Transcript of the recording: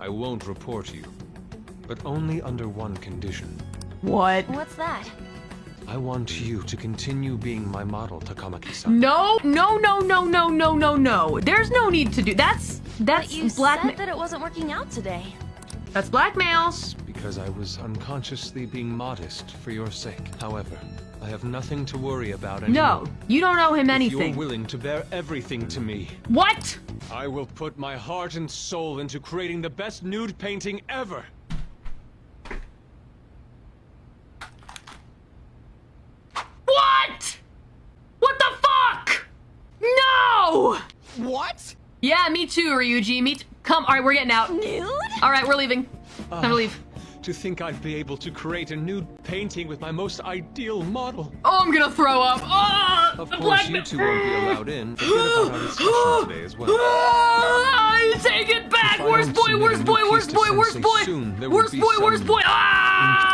I won't report you. But only under one condition. What? What's that? I want you to continue being my model, Takamaki-san. No, no, no, no, no, no, no, no. There's no need to do that's that's But you blackmail. said that it wasn't working out today. That's blackmail. Because I was unconsciously being modest for your sake. However, I have nothing to worry about anymore. No, you don't owe him If anything. you're willing to bear everything to me, What? I will put my heart and soul into creating the best nude painting ever. What? What the fuck? No! What? Yeah, me too, Ryuji. Me t- Come, all right, we're getting out. Nude? All right, we're leaving. Time to ah. leave. To think I'd be able to create a nude painting with my most ideal model. Oh, I'm gonna throw up. Oh, Of the course, black you two won't be allowed in. Forget about our discussion today as well. Ah, take it back! I Worst boy, worst boy, worst boy, worst boy! soon, Worst boy, worst boy! Ah!